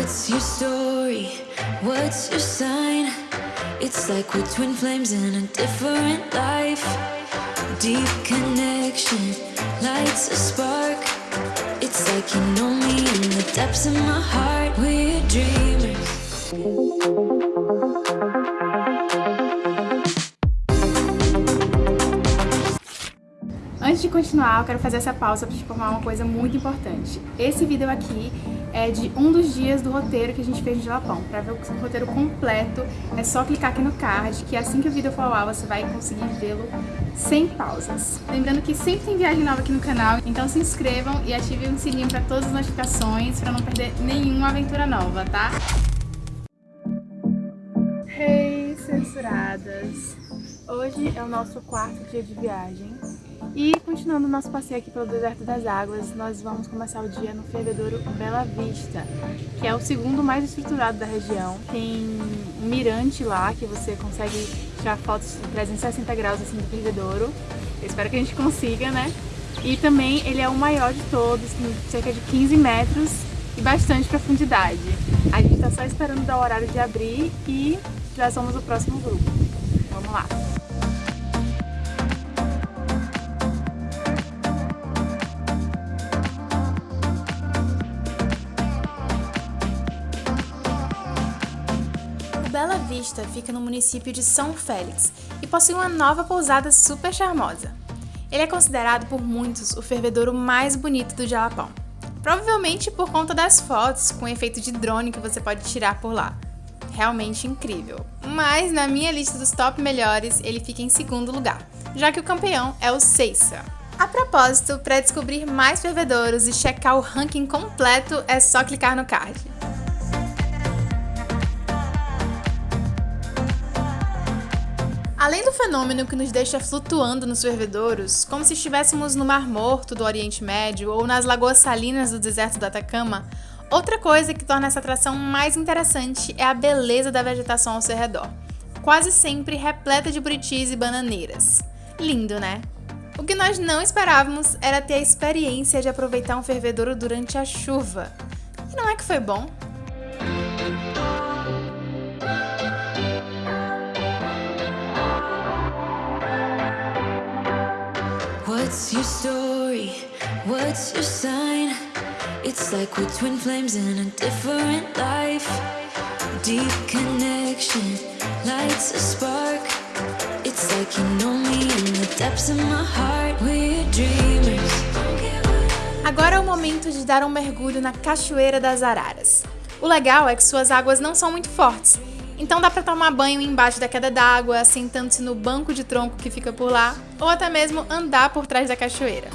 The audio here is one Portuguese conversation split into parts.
What's your story? What's your sign? It's like we're twin flames in a different life. Deep connection lights a spark. It's like you know me in the depths of my heart. We're dreamers. Antes de continuar, eu quero fazer essa pausa para te informar uma coisa muito importante. Esse vídeo aqui é de um dos dias do roteiro que a gente fez no Jalapão. Para ver o roteiro completo, é só clicar aqui no card, que assim que o vídeo for ao ar, você vai conseguir vê-lo sem pausas. Lembrando que sempre tem viagem nova aqui no canal, então se inscrevam e ativem o sininho para todas as notificações, para não perder nenhuma aventura nova, tá? Hey, censuradas! Hoje é o nosso quarto dia de viagem e continuando o nosso passeio aqui pelo Deserto das Águas, nós vamos começar o dia no fervedouro Bela Vista, que é o segundo mais estruturado da região. Tem um mirante lá que você consegue tirar fotos de 360 graus assim do fervedouro. Eu espero que a gente consiga, né? E também ele é o maior de todos, com cerca de 15 metros e bastante profundidade. A gente está só esperando dar o horário de abrir e já somos o próximo grupo. Vamos lá! Vista fica no município de São Félix e possui uma nova pousada super charmosa. Ele é considerado por muitos o fervedouro mais bonito do Jalapão. Provavelmente por conta das fotos com efeito de drone que você pode tirar por lá. Realmente incrível. Mas na minha lista dos top melhores, ele fica em segundo lugar, já que o campeão é o Seiça. A propósito, para descobrir mais fervedouros e checar o ranking completo, é só clicar no card. Além do fenômeno que nos deixa flutuando nos fervedouros, como se estivéssemos no Mar Morto do Oriente Médio ou nas lagoas salinas do deserto do Atacama, outra coisa que torna essa atração mais interessante é a beleza da vegetação ao seu redor, quase sempre repleta de buritis e bananeiras. Lindo, né? O que nós não esperávamos era ter a experiência de aproveitar um fervedouro durante a chuva. E não é que foi bom? What's your story? What's your sign? It's like we're twin flames in a different life. Deep connection lights a spark. It's like you know me in the depths of my heart. We're dreamers. Agora é o momento de dar um mergulho na Cachoeira das Araras. O legal é que suas águas não são muito fortes, então dá para tomar banho embaixo da queda d'água, sentando-se no banco de tronco que fica por lá, ou até mesmo andar por trás da cachoeira.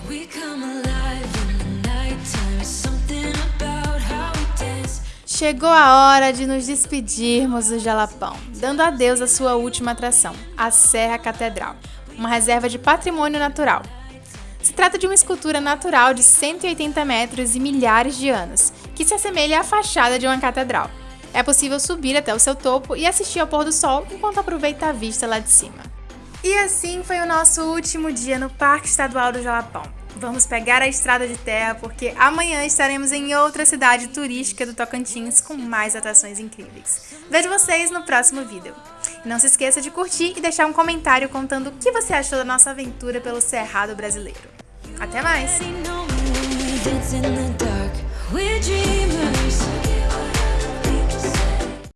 Chegou a hora de nos despedirmos do Jalapão, dando adeus à sua última atração, a Serra Catedral, uma reserva de patrimônio natural. Se trata de uma escultura natural de 180 metros e milhares de anos, que se assemelha à fachada de uma catedral. É possível subir até o seu topo e assistir ao pôr do sol enquanto aproveita a vista lá de cima. E assim foi o nosso último dia no Parque Estadual do Jalapão. Vamos pegar a estrada de terra porque amanhã estaremos em outra cidade turística do Tocantins com mais atrações incríveis. Vejo vocês no próximo vídeo. Não se esqueça de curtir e deixar um comentário contando o que você achou da nossa aventura pelo Cerrado brasileiro. Até mais!